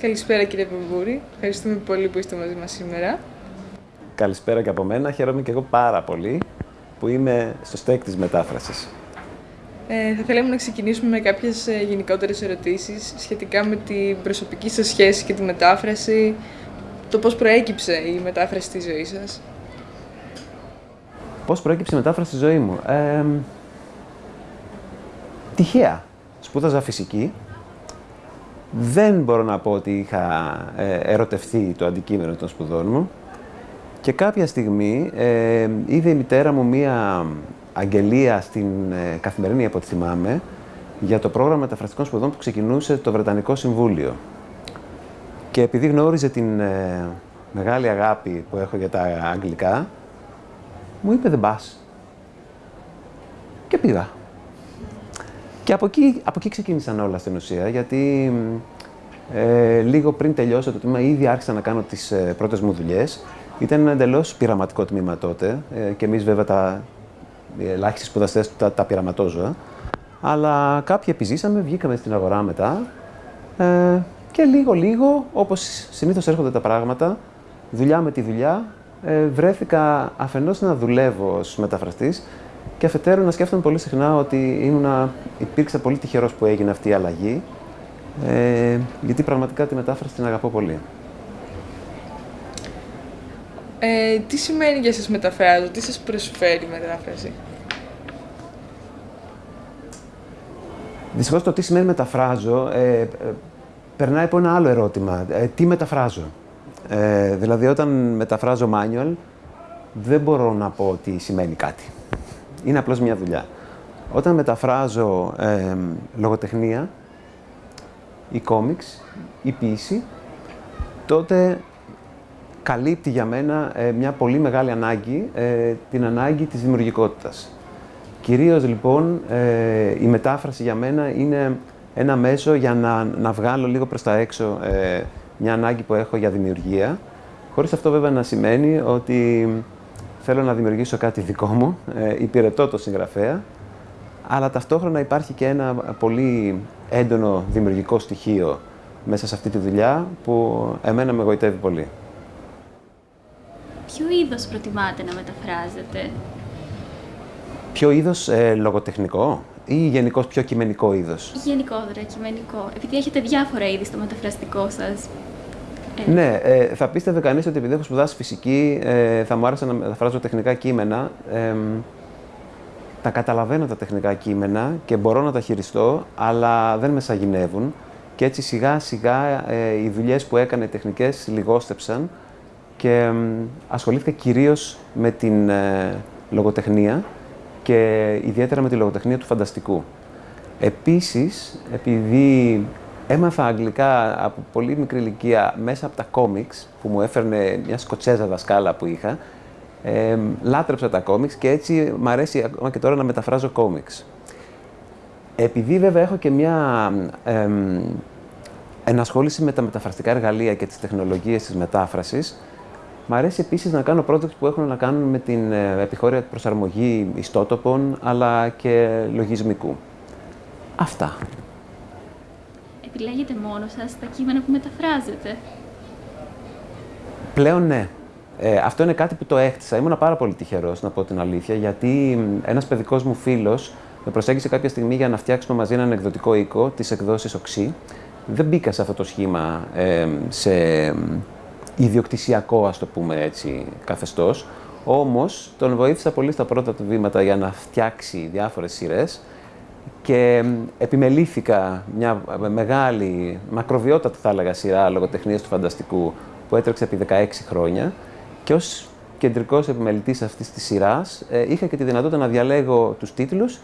Καλησπέρα κύριε Πεμπούρη. Ευχαριστούμε πολύ που είστε μαζί μας σήμερα. Καλησπέρα και από μένα. Χαίρομαι και εγώ πάρα πολύ που είμαι στο στέκ της μετάφρασης. Ε, θα θέλαμε να ξεκινήσουμε με κάποιες ε, γενικότερες ερωτήσεις σχετικά με την προσωπική σας σχέση και τη μετάφραση, το πώς προέκυψε η μετάφραση στη ζωή σας. Πώς προέκυψε η μετάφραση στη ζωή μου; Ε, τυχαία. Σπούδαζα φυσική. Δεν μπορώ να πω ότι είχα ε, ερωτευθεί το αντικείμενο των σπουδών μου. Και κάποια στιγμή ε, είδε η μητέρα μου μία αγγελία στην ε, καθημερινή, από ό,τι θυμάμαι, για το πρόγραμμα μεταφραστικών σπουδών που ξεκινούσε το Βρετανικό Συμβούλιο. Και επειδή γνώριζε την ε, μεγάλη αγάπη που έχω για τα αγγλικά, μου είπε δεν πας. Και πήγα. Και από εκεί, από εκεί ξεκίνησαν όλα στην ουσία, γιατί ε, λίγο πριν τελειώσω το τμήμα ήδη άρχισα να κάνω τις ε, πρώτες μου δουλειές. Ήταν ένα εντελώς πειραματικό τμήμα τότε ε, και εμείς βέβαια τα ελάχιστοι σπουδαστές τα, τα πειραματόζωα. Αλλά κάποιοι επιζήσαμε, βγήκαμε στην αγορά μετά ε, και λίγο-λίγο, όπως συνήθως έρχονται τα πράγματα, δουλειά με τη δουλειά, ε, βρέθηκα αφενός να δουλεύω ως μεταφραστής και αφετέρου να σκέφτομαι πολύ συχνά ότι ήμουνα, υπήρξα πολύ τυχερός που έγινε αυτή η αλλαγή, ε, γιατί πραγματικά τη μετάφραση την αγαπώ πολύ. Ε, τι σημαίνει για σας μεταφράζω, τι σας προσφέρει η μετάφραση; Δυστυχώς το τι σημαίνει μεταφράζω ε, ε, περνάει από ένα άλλο ερώτημα. Ε, τι μεταφράζω; Ε, δηλαδή όταν μεταφράζω manual δεν μπορώ να πω ότι σημαίνει κάτι. Είναι απλώς μια δουλειά. Όταν μεταφράζω ε, λογοτεχνία ή κόμιξ ή ποίηση, τότε καλύπτει για μένα ε, μια πολύ μεγάλη ανάγκη, ε, την ανάγκη της δημιουργικότητας. Κυρίως λοιπόν ε, η μετάφραση για μένα είναι ένα μέσο για να, να βγάλω λίγο προς τα έξω μια ανάγκη που έχω για δημιουργία, χωρίς αυτό βέβαια να σημαίνει ότι θέλω να δημιουργήσω κάτι δικό μου, υπηρετώ το συγγραφέα, αλλά ταυτόχρονα υπάρχει και ένα πολύ έντονο δημιουργικό στοιχείο μέσα σε αυτή τη δουλειά που εμένα με εγωιτεύει πολύ ποιο είδος προτιμάτε να μεταφράζετε; Ποιο είδος ε, λογοτεχνικό ή γενικώς πιο κειμενικό είδος; Γενικότερα κειμενικό. Επειδή έχετε διάφορα είδη στο μεταφραστικό σας. Ε. Ναι, ε, θα πίστευε κανείς ότι επειδή έχω σπουδάσει φυσική, ε, θα μου άρεσε να μεταφράζω τεχνικά κείμενα. Ε, τα καταλαβαίνω τα τεχνικά κείμενα και μπορώ να τα χειριστώ, αλλά δεν με σαγηνεύουν. Και έτσι σιγά σιγά ε, οι δουλειές που έκανε τεχνικές λιγόστεψαν και ασχολήθηκα κυρίως με την ε, λογοτεχνία και ιδιαίτερα με τη λογοτεχνία του φανταστικού. Επίσης, επειδή έμαθα αγγλικά από πολύ μικρή ηλικία μέσα από τα κόμιξ που μου έφερνε μια σκοτσέζα δασκάλα που είχα, ε, λάτρεψα τα κόμιξ και έτσι μου αρέσει ακόμα και τώρα να μεταφράζω κόμιξ. Επειδή βέβαια έχω και μια ε, ενασχόληση με τα μεταφραστικά εργαλεία και τις τεχνολογίες της μετάφρασης, Μ' αρέσει επίσης να κάνω projects που έχουν να κάνουν με την ε, επιχώρια προσαρμογή ιστότοπων αλλά και λογισμικού. Αυτά. Επιλέγετε μόνο σας τα κείμενα που μεταφράζετε. Πλέον ναι. Ε, αυτό είναι κάτι που το έκτισα. Ήμουν πάρα πολύ τυχερός, να πω την αλήθεια, γιατί ένας παιδικός μου φίλος με προσέγγισε κάποια στιγμή για να φτιάξουμε μαζί έναν εκδοτικό οίκο, τι εκδόσει Οξύ. Δεν μπήκα σε αυτό το σχήμα ε, σε ιδιοκτησιακό, ας το πούμε έτσι, καθεστώς. Όμως, τον βοήθησα πολύ στα πρώτα του βήματα για να φτιάξει διάφορες σειρές και επιμελήθηκα μια μεγάλη, μακροβιότατη θα έλεγα σειρά λογοτεχνίας του φανταστικού που έτρεξε επί 16 χρόνια και ως κεντρικός επιμελητής αυτής της σειράς ε, είχα και τη δυνατότητα να διαλέγω τους τίτλους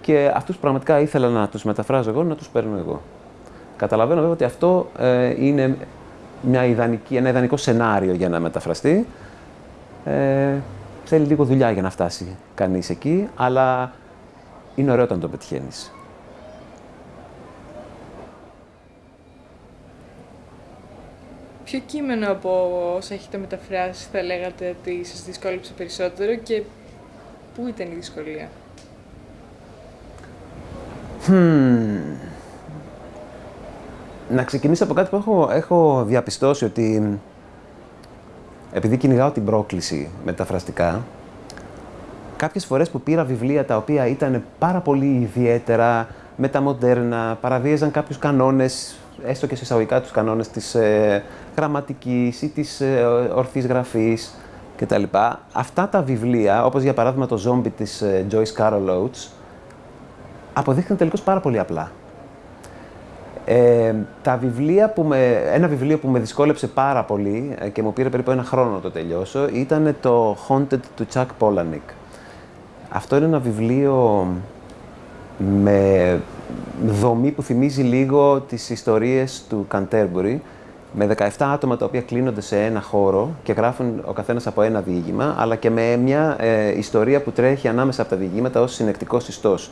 και αυτούς πραγματικά ήθελα να τους μεταφράζω εγώ, να τους παίρνω εγώ. Καταλαβαίνω βέβαια ότι αυτό ε, είναι μια ιδανική, ένα ιδανικό σενάριο για να μεταφραστεί. Ε, θέλει λίγο δουλειά για να φτάσει κανείς εκεί, αλλά είναι ωραίο όταν το πετυχαίνεις. Ποιο κείμενο από όσα έχετε μεταφράσει θα λέγατε ότι σας δυσκόλεψε περισσότερο και πού ήταν η δυσκολία; Hmm. να ξεκινήσω από κάτι που έχω, έχω διαπιστώσει ότι επειδή κυνηγάω την πρόκληση μεταφραστικά, κάποιες φορές που πήρα βιβλία τα οποία ήταν πάρα πολύ ιδιαίτερα, μεταμοντέρνα, παραβίαζαν κάποιους κανόνες, έστω και σε εισαγωγικά τους κανόνες της ε, γραμματικής ή της ε, ορθής γραφής κτλ. Αυτά τα βιβλία, όπως για παράδειγμα το «Zombie» της ε, Joyce Carol Oates, αποδείχθηκαν τελικώς πάρα πολύ απλά. Ε, τα βιβλία που με, ένα βιβλίο που με δυσκόλεψε πάρα πολύ ε, και μου πήρε περίπου ένα χρόνο να το τελειώσω ήταν το Haunted του Chuck Palahniuk. Αυτό είναι ένα βιβλίο με δομή που θυμίζει λίγο τις ιστορίες του Canterbury, με 17 άτομα τα οποία κλείνονται σε ένα χώρο και γράφουν ο καθένας από ένα διήγημα, αλλά και με μια ε, ιστορία που τρέχει ανάμεσα από τα διηγήματα ως συνεκτικός ιστός.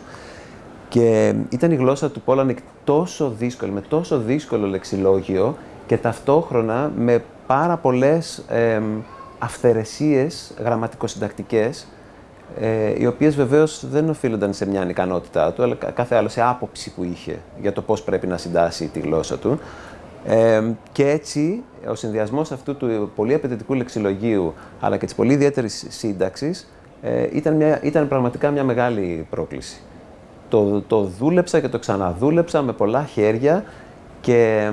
Και ήταν η γλώσσα του Πόλανικ τόσο δύσκολη, με τόσο δύσκολο λεξιλόγιο και ταυτόχρονα με πάρα πολλές ε, αυθαιρεσίες γραμματικοσυντακτικές, ε, οι οποίες βεβαίως δεν οφείλονταν σε μια ανικανότητά του, αλλά κάθε άλλο σε άποψη που είχε για το πώς πρέπει να συντάσει τη γλώσσα του. Ε, και έτσι, ο συνδυασμός αυτού του πολύ απαιτητικού λεξιλογίου, αλλά και της πολύ ιδιαίτερης σύνταξης, ε, ήταν, μια, ήταν πραγματικά μια μεγάλη πρόκληση το, το δούλεψα και το ξαναδούλεψα με πολλά χέρια και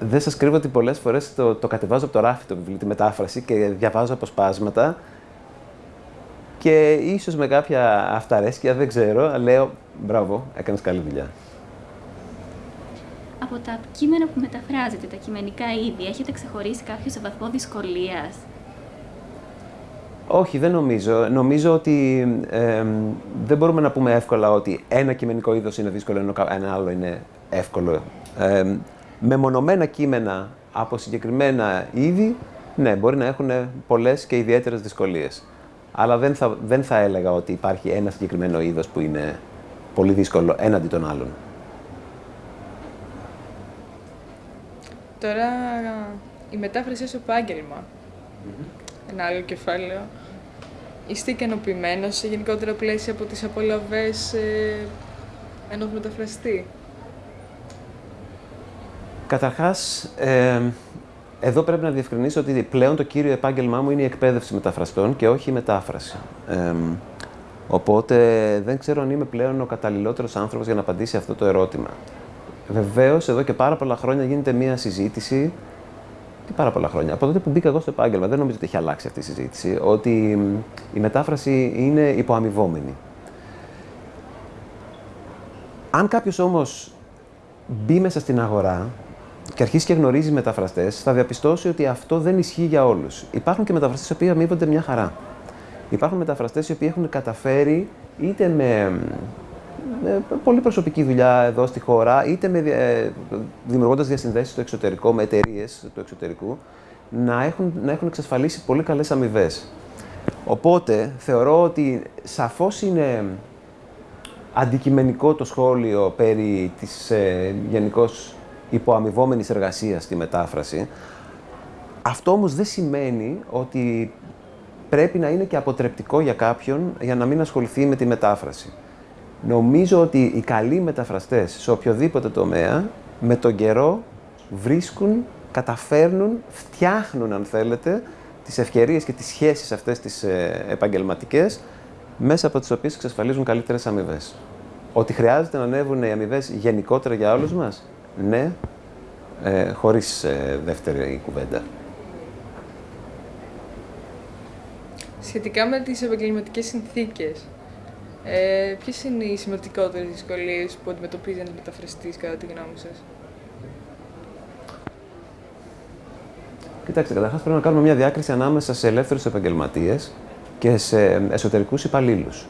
δεν σας κρύβω ότι πολλές φορές το, το κατεβάζω από το ράφι το βιβλίο, τη μετάφραση και διαβάζω αποσπάσματα και ίσως με κάποια αυταρέσκεια, δεν ξέρω, λέω μπράβο, έκανες καλή δουλειά. Από τα κείμενα που μεταφράζετε, τα κειμενικά είδη, έχετε ξεχωρίσει κάποιο σε βαθμό δυσκολίας; Όχι, δεν νομίζω. Νομίζω ότι δεν μπορούμε να πούμε εύκολα ότι ένα κειμενικό είδος είναι δύσκολο, ενώ ένα άλλο είναι εύκολο. Ε, μεμονωμένα κείμενα από συγκεκριμένα είδη, ναι, μπορεί να έχουν πολλές και ιδιαίτερες δυσκολίες. Αλλά δεν θα, δεν θα έλεγα ότι υπάρχει ένα συγκεκριμένο είδος που είναι πολύ δύσκολο έναντι των άλλων. Τώρα, η μετάφραση ως επάγγελμα ένα άλλο κεφάλαιο. Είστε ικανοποιημένος σε γενικότερα πλαίσια από τις απολαβές ε, ενός μεταφραστή; Καταρχάς, ε, εδώ πρέπει να διευκρινίσω ότι πλέον το κύριο επάγγελμά μου είναι η εκπαίδευση μεταφραστών και όχι η μετάφραση. Ε, οπότε δεν ξέρω αν είμαι πλέον ο καταλληλότερος άνθρωπος για να απαντήσει αυτό το ερώτημα. Βεβαίως, εδώ και πάρα πολλά χρόνια γίνεται μία συζήτηση και πάρα πολλά χρόνια; Από τότε που μπήκα εγώ στο επάγγελμα, δεν νομίζω ότι έχει αλλάξει αυτή η συζήτηση, ότι η μετάφραση είναι υποαμοιβόμενη. Αν κάποιος όμως μπει μέσα στην αγορά και αρχίσει και γνωρίζει μεταφραστές, θα διαπιστώσει ότι αυτό δεν ισχύει για όλους. Υπάρχουν και μεταφραστές οι οποίοι αμείβονται μια χαρά. Υπάρχουν μεταφραστές οι οποίοι έχουν καταφέρει είτε με με πολύ προσωπική δουλειά εδώ στη χώρα, είτε με, ε, δημιουργώντας διασυνδέσεις στο εξωτερικό, με εταιρείες του εξωτερικού, να έχουν, να έχουν εξασφαλίσει πολύ καλές αμοιβές. Οπότε θεωρώ ότι σαφώς είναι αντικειμενικό το σχόλιο περί της ε, γενικώς υποαμοιβόμενης εργασίας στη μετάφραση. Αυτό όμως δεν σημαίνει ότι πρέπει να είναι και αποτρεπτικό για κάποιον για να μην ασχοληθεί με τη μετάφραση. Νομίζω ότι οι καλοί μεταφραστές σε οποιοδήποτε τομέα, με τον καιρό βρίσκουν, καταφέρνουν, φτιάχνουν αν θέλετε, τις ευκαιρίες και τις σχέσεις αυτές τις ε, επαγγελματικές, μέσα από τις οποίες εξασφαλίζουν καλύτερες αμοιβές. Ότι χρειάζεται να ανέβουν οι αμοιβές γενικότερα για όλους μας, ναι, ε, χωρίς ε, δεύτερη κουβέντα. Σχετικά με τις επαγγελματικές συνθήκες, ε, Ποιες είναι οι σημαντικότερες δυσκολίες που αντιμετωπίζει ένας μεταφραστής, κατά τη γνώμη σας, Κοιτάξτε, καταρχάς πρέπει να κάνουμε μια διάκριση ανάμεσα σε ελεύθερους επαγγελματίες και σε εσωτερικούς υπαλλήλους.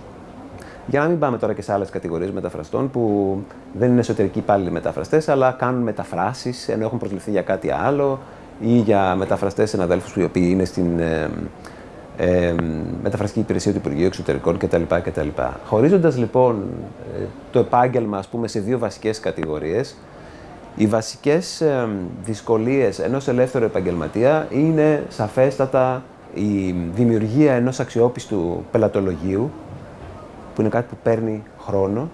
Για να μην πάμε τώρα και σε άλλες κατηγορίες μεταφραστών που δεν είναι εσωτερικοί υπάλληλοι μεταφραστές, αλλά κάνουν μεταφράσεις ενώ έχουν προσληφθεί για κάτι άλλο ή για μεταφραστές συναδέλφους οι οποίοι είναι στην ε, ε, μεταφραστική υπηρεσία του Υπουργείου Εξωτερικών κτλ. κτλ. Χωρίζοντας λοιπόν ε, το επάγγελμα ας πούμε, σε δύο βασικές κατηγορίες, οι βασικές ε, δυσκολίες ενός ελεύθερου επαγγελματία είναι σαφέστατα η δημιουργία ενός αξιόπιστου πελατολογίου, που είναι κάτι που παίρνει χρόνο,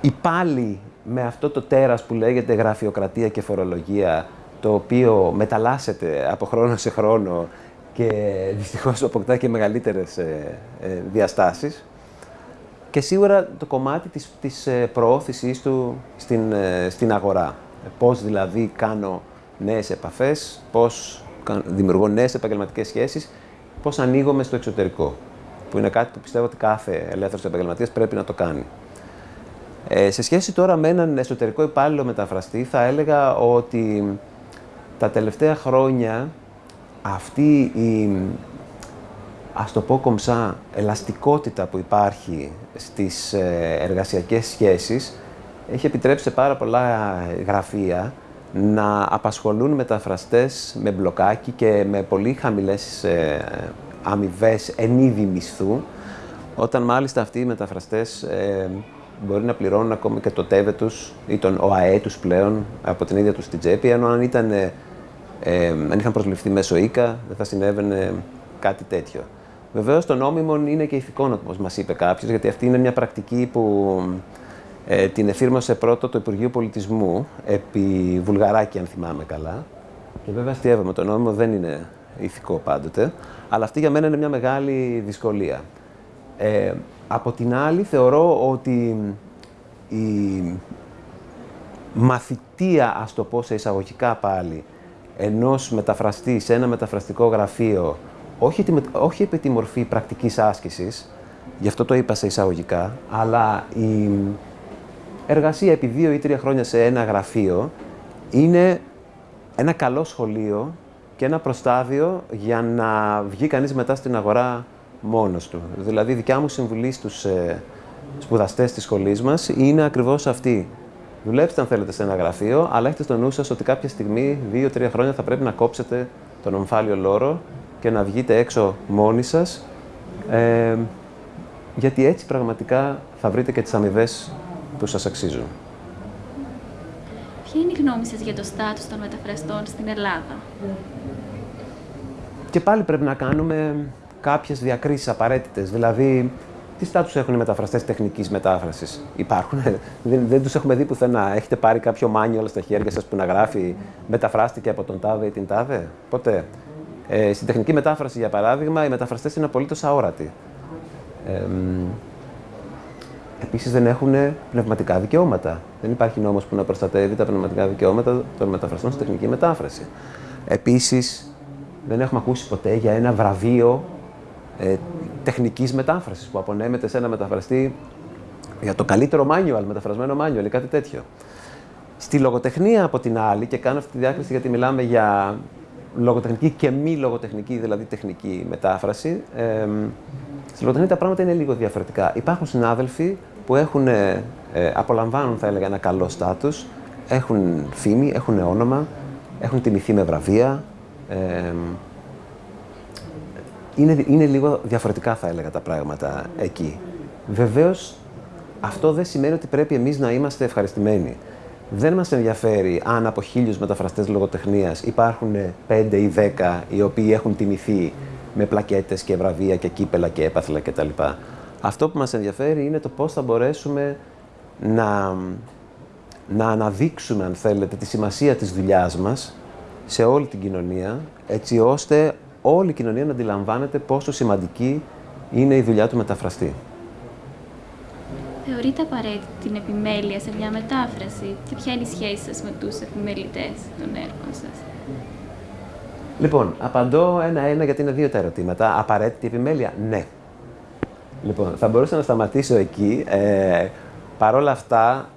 υπάλληλοι με αυτό το τέρας που λέγεται γραφειοκρατία και φορολογία, το οποίο μεταλλάσσεται από χρόνο σε χρόνο και δυστυχώς αποκτά και μεγαλύτερες ε, ε, διαστάσεις. Και σίγουρα το κομμάτι της, της ε, προώθησής του στην, στην αγορά. Πώς δηλαδή κάνω νέες επαφές, πώς δημιουργώ νέες επαγγελματικές σχέσεις, πώς ανοίγομαι στο εξωτερικό. Που είναι κάτι που πιστεύω ότι κάθε ελεύθερος επαγγελματίας πρέπει να το κάνει. Ε, σε σχέση τώρα με έναν εσωτερικό υπάλληλο μεταφραστή, θα έλεγα ότι τα τελευταία χρόνια αυτή η, ας το πω κομψά, ελαστικότητα που υπάρχει στις ε, εργασιακές σχέσεις έχει επιτρέψει σε πάρα πολλά γραφεία να απασχολούν μεταφραστές με μπλοκάκι και με πολύ χαμηλές ε, αμοιβές εν είδη μισθού, όταν μάλιστα αυτοί οι μεταφραστές ε, μπορεί να πληρώνουν ακόμα και το ΤΕΒΕ τους ή τον ΟΑΕ τους πλέον από την ίδια τους την τσέπη, ενώ αν, ήταν, ε, ε, αν είχαν προσληφθεί μέσω ΙΚΑ δεν θα συνέβαινε κάτι τέτοιο. Βεβαίως το νόμιμο είναι και ηθικό, όπως μας είπε κάποιος, γιατί αυτή είναι μια πρακτική που ε, την εφήρμοσε πρώτο το Υπουργείο Πολιτισμού, επί Βουλγαράκη, αν θυμάμαι καλά. Και βέβαια αστείευαμε, το νόμιμο δεν είναι ηθικό πάντοτε, αλλά αυτή για μένα είναι μια μεγάλη δυσκολία. Ε, από την άλλη, θεωρώ ότι η μαθητεία, ας το πω σε εισαγωγικά πάλι, ενός μεταφραστή σε ένα μεταφραστικό γραφείο, όχι, όχι επί τη μορφή πρακτικής άσκησης, γι' αυτό το είπα σε εισαγωγικά, αλλά η εργασία επί δύο ή τρία χρόνια σε ένα γραφείο είναι ένα καλό σχολείο και ένα προστάδιο για να βγει κανείς μετά στην αγορά μόνος του. Δηλαδή, η δικιά μου συμβουλή στους ε, σπουδαστές της σχολής μας είναι ακριβώς αυτή. Δουλέψτε αν θέλετε σε ένα γραφείο, αλλά έχετε στο νου σας ότι κάποια στιγμή, δύο-τρία χρόνια, θα πρέπει να κόψετε τον ομφάλιο λόρο και να βγείτε έξω μόνοι σας, ε, γιατί έτσι πραγματικά θα βρείτε και τις αμοιβές που σας αξίζουν. Ποια είναι η γνώμη σας για το στάτους των μεταφραστών στην Ελλάδα; Και πάλι πρέπει να κάνουμε κάποιες διακρίσεις απαραίτητες. Δηλαδή, τι στάτους έχουν οι μεταφραστές τεχνικής μετάφρασης; Υπάρχουν. δεν, δεν τους έχουμε δει πουθενά. Έχετε πάρει κάποιο μάνιο όλα στα χέρια σας που να γράφει μεταφράστηκε από τον τάδε ή την τάδε. Ποτέ. Ε, στην τεχνική μετάφραση, για παράδειγμα, οι μεταφραστές είναι απολύτως αόρατοι. Ε, Επίσης δεν έχουν πνευματικά δικαιώματα. Δεν υπάρχει νόμος που να προστατεύει τα πνευματικά δικαιώματα των μεταφραστών στη τεχνική μετάφραση. Επίσης, δεν έχουμε ακούσει ποτέ για ένα βραβείο ε, τεχνικής μετάφρασης που απονέμεται σε ένα μεταφραστή για το καλύτερο manual, μεταφρασμένο manual ή κάτι τέτοιο. Στη λογοτεχνία, από την άλλη, και κάνω αυτή τη διάκριση γιατί μιλάμε για λογοτεχνική και μη λογοτεχνική, δηλαδή τεχνική μετάφραση, ε, στη λογοτεχνία τα πράγματα είναι λίγο διαφορετικά. Υπάρχουν συνάδελφοι που έχουν, ε, απολαμβάνουν, θα έλεγα, ένα καλό στάτους, έχουν φήμη, έχουν όνομα, έχουν τιμηθεί με βραβεία, ε, είναι, είναι λίγο διαφορετικά θα έλεγα τα πράγματα εκεί. Βεβαίως αυτό δεν σημαίνει ότι πρέπει εμείς να είμαστε ευχαριστημένοι. Δεν μας ενδιαφέρει αν από χίλιους μεταφραστές λογοτεχνίας υπάρχουν πέντε ή δέκα οι οποίοι έχουν τιμηθεί με πλακέτες και βραβεία και κύπελα και έπαθλα κτλ. Αυτό που μας ενδιαφέρει είναι το πώς θα μπορέσουμε να, να αναδείξουμε, αν θέλετε, τη σημασία της δουλειάς μας σε όλη την κοινωνία, έτσι ώστε όλη η κοινωνία να αντιλαμβάνεται πόσο σημαντική είναι η δουλειά του μεταφραστή. Θεωρείτε απαραίτητη την επιμέλεια σε μια μετάφραση και ποια είναι η σχέση σας με τους επιμελητές των έργων σας; Λοιπόν, απαντώ ένα-ένα γιατί είναι δύο τα ερωτήματα. Απαραίτητη επιμέλεια, ναι. Λοιπόν, θα μπορούσα να σταματήσω εκεί. Ε, Παρ' όλα αυτά, ε,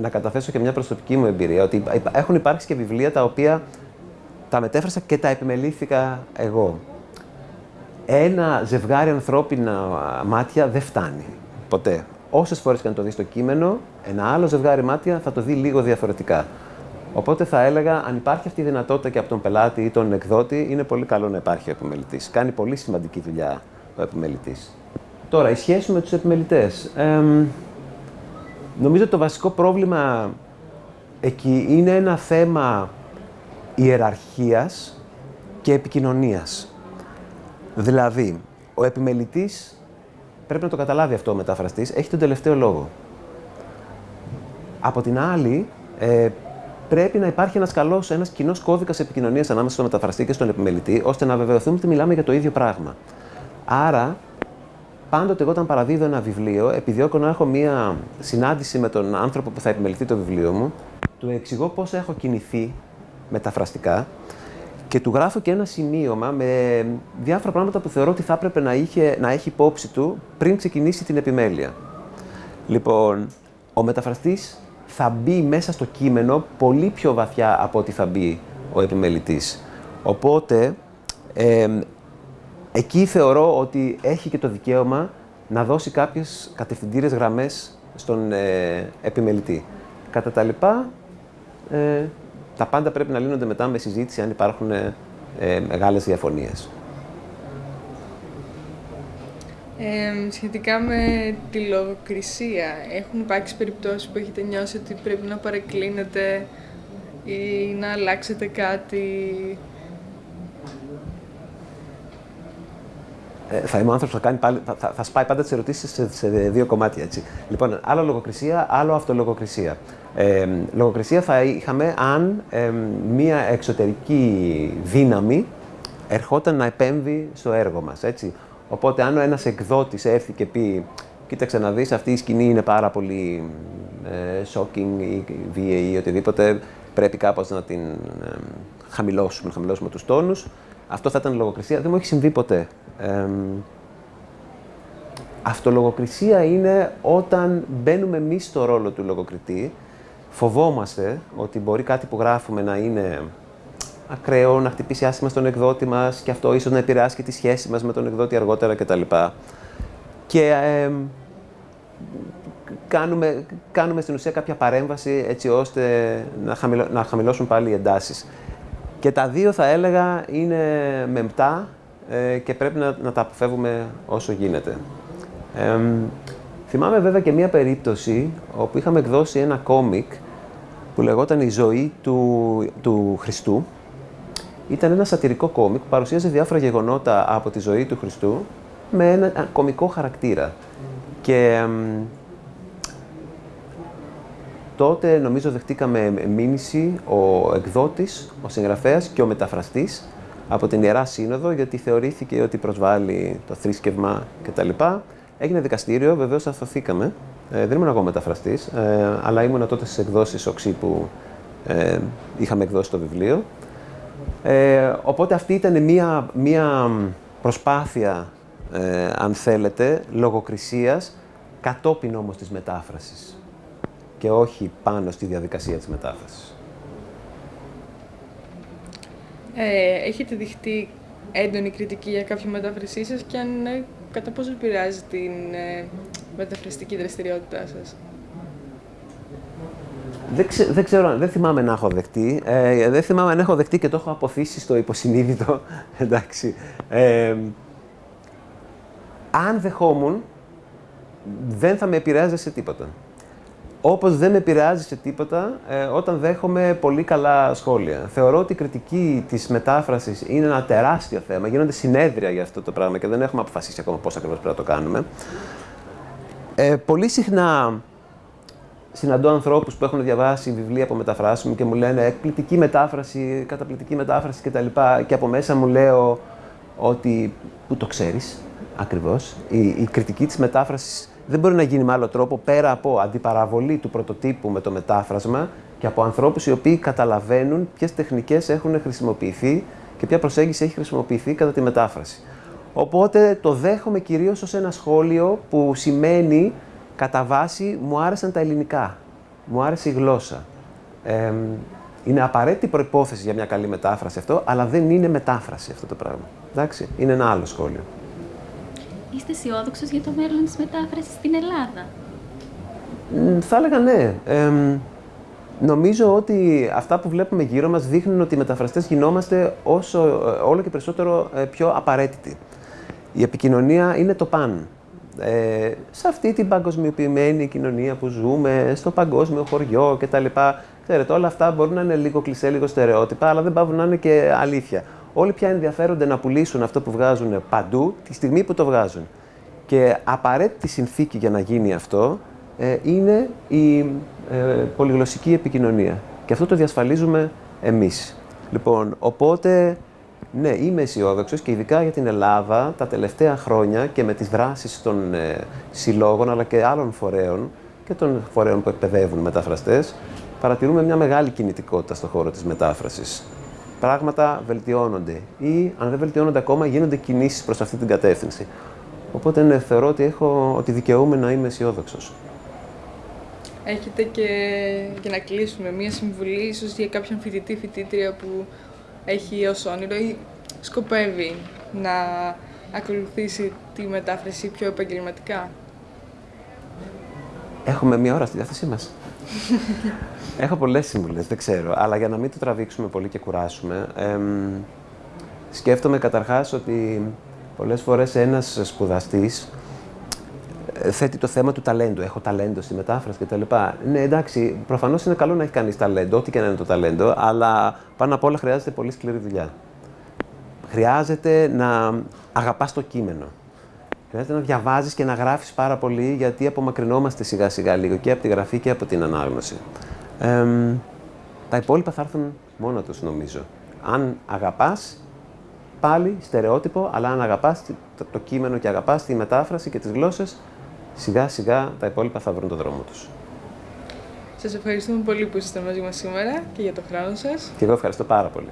να καταθέσω και μια προσωπική μου εμπειρία, ότι έχουν υπάρξει και βιβλία τα οποία τα μετέφρασα και τα επιμελήθηκα εγώ. Ένα ζευγάρι ανθρώπινα μάτια δεν φτάνει. Ποτέ. Όσες φορές και να το δεις το κείμενο, ένα άλλο ζευγάρι μάτια θα το δει λίγο διαφορετικά. Οπότε θα έλεγα, αν υπάρχει αυτή η δυνατότητα και από τον πελάτη ή τον εκδότη, είναι πολύ καλό να υπάρχει ο επιμελητής. Κάνει πολύ σημαντική δουλειά ο επιμελητής. Τώρα, η σχέση με τους επιμελητές. Ε, νομίζω ότι το βασικό πρόβλημα εκεί είναι ένα θέμα ιεραρχίας και επικοινωνίας. Δηλαδή, ο επιμελητής, πρέπει να το καταλάβει αυτό ο μεταφραστής, έχει τον τελευταίο λόγο. Από την άλλη, ε, πρέπει να υπάρχει ένας καλός, ένας κοινός κώδικας επικοινωνίας ανάμεσα στο μεταφραστή και στον επιμελητή, ώστε να βεβαιωθούμε ότι μιλάμε για το ίδιο πράγμα. Άρα, πάντοτε εγώ όταν παραδίδω ένα βιβλίο, επιδιώκω να έχω μία συνάντηση με τον άνθρωπο που θα επιμεληθεί το βιβλίο μου, του εξηγώ πώς έχω κινηθεί μεταφραστικά και του γράφω και ένα σημείωμα με διάφορα πράγματα που θεωρώ ότι θα έπρεπε να, είχε, να έχει υπόψη του πριν ξεκινήσει την επιμέλεια. Λοιπόν, ο μεταφραστής θα μπει μέσα στο κείμενο πολύ πιο βαθιά από ό,τι θα μπει ο επιμελητής. Οπότε, εκεί θεωρώ ότι έχει και το δικαίωμα να δώσει κάποιες κατευθυντήρες γραμμές στον ε, επιμελητή. Κατά τα λοιπά, ε, τα πάντα πρέπει να λύνονται μετά με συζήτηση αν υπάρχουν ε, μεγάλες διαφωνίες. Ε, σχετικά με τη λογοκρισία, έχουν υπάρξει περιπτώσεις που έχετε νιώσει ότι πρέπει να παρεκκλίνετε ή να αλλάξετε κάτι θα είμαι ο άνθρωπος που θα, πάλι, θα, θα, θα σπάει πάντα τις ερωτήσεις σε, σε, δύο κομμάτια. Έτσι. Λοιπόν, άλλο λογοκρισία, άλλο αυτολογοκρισία. Ε, λογοκρισία θα είχαμε αν ε, μία εξωτερική δύναμη ερχόταν να επέμβει στο έργο μας. Έτσι. Οπότε, αν ο ένας εκδότης έρθει και πει «Κοίταξε να δεις, αυτή η σκηνή είναι πάρα πολύ ε, shocking ή βίαιη ή οτιδήποτε, πρέπει κάπως να την ε, χαμηλώσουμε, να χαμηλώσουμε τους τόνους», αυτό θα ήταν λογοκρισία. Δεν μου έχει συμβεί ποτέ. Ε, αυτολογοκρισία είναι όταν μπαίνουμε εμείς στο ρόλο του λογοκριτή, φοβόμαστε ότι μπορεί κάτι που γράφουμε να είναι ακραίο, να χτυπήσει άσχημα στον εκδότη μας και αυτό ίσως να επηρεάσει και τη σχέση μας με τον εκδότη αργότερα κτλ. Και ε, κάνουμε, κάνουμε στην ουσία κάποια παρέμβαση έτσι ώστε να, χαμηλώ, να χαμηλώσουν πάλι οι εντάσεις. Και τα δύο θα έλεγα είναι μεμπτά ε, και πρέπει να, να τα αποφεύγουμε όσο γίνεται. Ε, θυμάμαι βέβαια και μία περίπτωση όπου είχαμε εκδώσει ένα κόμικ που λεγόταν «Η ζωή του, του Χριστού». Ήταν ένα σατυρικό κόμικ που παρουσίαζε διάφορα γεγονότα από τη ζωή του Χριστού με ένα κομικό χαρακτήρα. Και τότε νομίζω δεχτήκαμε μήνυση ο εκδότης, ο συγγραφέας και ο μεταφραστής από την Ιερά Σύνοδο γιατί θεωρήθηκε ότι προσβάλλει το θρήσκευμα κτλ. Έγινε δικαστήριο, βεβαίως αθωθήκαμε. Ε, δεν ήμουν εγώ μεταφραστής, ε, αλλά ήμουν τότε στις εκδόσεις οξύ που ε, είχαμε εκδώσει το βιβλίο. Ε, οπότε αυτή ήταν μία, μία προσπάθεια, ε, αν θέλετε, λογοκρισίας, κατόπιν όμως της μετάφρασης και όχι πάνω στη διαδικασία της μετάφρασης. Ε, έχετε δειχτεί έντονη κριτική για κάποια μετάφρασή σας και αν ναι, κατά πόσο επηρεάζει την ε, μεταφραστική δραστηριότητά σας; Δεν, δεν ξέρω, δεν θυμάμαι να έχω δεχτεί. Ε, δεν θυμάμαι να έχω δεχτεί και το έχω αποθήσει στο υποσυνείδητο. Εντάξει. Ε, αν δεχόμουν, δεν θα με επηρεάζει σε τίποτα. Όπως δεν με επηρεάζει σε τίποτα ε, όταν δέχομαι πολύ καλά σχόλια. Θεωρώ ότι η κριτική της μετάφρασης είναι ένα τεράστιο θέμα. Γίνονται συνέδρια για αυτό το πράγμα και δεν έχουμε αποφασίσει ακόμα πώς ακριβώς πρέπει να το κάνουμε. Ε, πολύ συχνά συναντώ ανθρώπους που έχουν διαβάσει βιβλία από μεταφράσεις μου και μου λένε εκπληκτική μετάφραση, καταπληκτική μετάφραση κτλ. Και από μέσα μου λέω ότι, που το ξέρεις ακριβώς, η, η κριτική της μετάφρασης δεν μπορεί να γίνει με άλλο τρόπο πέρα από αντιπαραβολή του πρωτοτύπου με το μετάφρασμα και από ανθρώπους οι οποίοι καταλαβαίνουν ποιες τεχνικές έχουν χρησιμοποιηθεί και ποια προσέγγιση έχει χρησιμοποιηθεί κατά τη μετάφραση. Οπότε το δέχομαι κυρίως ως ένα σχόλιο που σημαίνει κατά βάση μου άρεσαν τα ελληνικά, μου άρεσε η γλώσσα. Ε, είναι απαραίτητη προπόθεση για μια καλή μετάφραση αυτό, αλλά δεν είναι μετάφραση αυτό το πράγμα. Εντάξει, είναι ένα άλλο σχόλιο. Είστε αισιόδοξος για το μέλλον της μετάφρασης στην Ελλάδα; θα έλεγα ναι. νομίζω ότι αυτά που βλέπουμε γύρω μας δείχνουν ότι οι μεταφραστές γινόμαστε όσο, ε, όλο και περισσότερο ε, πιο απαραίτητοι. Η επικοινωνία είναι το παν. Ε, σε αυτή την παγκοσμιοποιημένη κοινωνία που ζούμε, στο παγκόσμιο χωριό κτλ. Ξέρετε, όλα αυτά μπορούν να είναι λίγο κλεισέ, λίγο στερεότυπα, αλλά δεν πάβουν να είναι και αλήθεια. Όλοι πια ενδιαφέρονται να πουλήσουν αυτό που βγάζουν παντού τη στιγμή που το βγάζουν. Και απαραίτητη συνθήκη για να γίνει αυτό ε, είναι η ε, πολυγλωσσική επικοινωνία. Και αυτό το διασφαλίζουμε εμείς. Λοιπόν, οπότε, ναι, είμαι αισιόδοξος και ειδικά για την Ελλάδα τα τελευταία χρόνια και με τις δράσεις των ε, συλλόγων αλλά και άλλων φορέων και των φορέων που εκπαιδεύουν μεταφραστές, παρατηρούμε μια μεγάλη κινητικότητα στον χώρο της μετάφρασης. Πράγματα βελτιώνονται ή, αν δεν βελτιώνονται ακόμα, γίνονται κινήσεις προς αυτή την κατεύθυνση. Οπότε ναι, θεωρώ ότι, έχω, ότι δικαιούμαι να είμαι αισιόδοξος. Έχετε και, για να κλείσουμε, μία συμβουλή ίσως για κάποιον φοιτητή, φοιτήτρια που έχει ως όνειρο ή σκοπεύει να ακολουθήσει τη μετάφραση πιο επαγγελματικά; Έχουμε μία ώρα στη διάθεσή μας. Έχω πολλές συμβουλές, δεν ξέρω. Αλλά για να μην το τραβήξουμε πολύ και κουράσουμε, εμ, σκέφτομαι καταρχάς ότι πολλές φορές ένας σπουδαστής ε, θέτει το θέμα του ταλέντου. Έχω ταλέντο στη μετάφραση κτλ. Ναι, εντάξει, προφανώς είναι καλό να έχει κανείς ταλέντο, ό,τι και να είναι το ταλέντο, αλλά πάνω απ' όλα χρειάζεται πολύ σκληρή δουλειά. Χρειάζεται να αγαπάς το κείμενο. Χρειάζεται να διαβάζεις και να γράφεις πάρα πολύ, γιατί απομακρυνόμαστε σιγά σιγά λίγο και από τη γραφή και από την ανάγνωση. Ε, τα υπόλοιπα θα έρθουν μόνο τους, νομίζω. Αν αγαπάς, πάλι στερεότυπο, αλλά αν αγαπάς το, το κείμενο και αγαπάς τη μετάφραση και τις γλώσσες, σιγά σιγά τα υπόλοιπα θα βρουν τον δρόμο τους. Σας ευχαριστούμε πολύ που ήσασταν μαζί μας σήμερα και για το χρόνο σας. Και εγώ ευχαριστώ πάρα πολύ.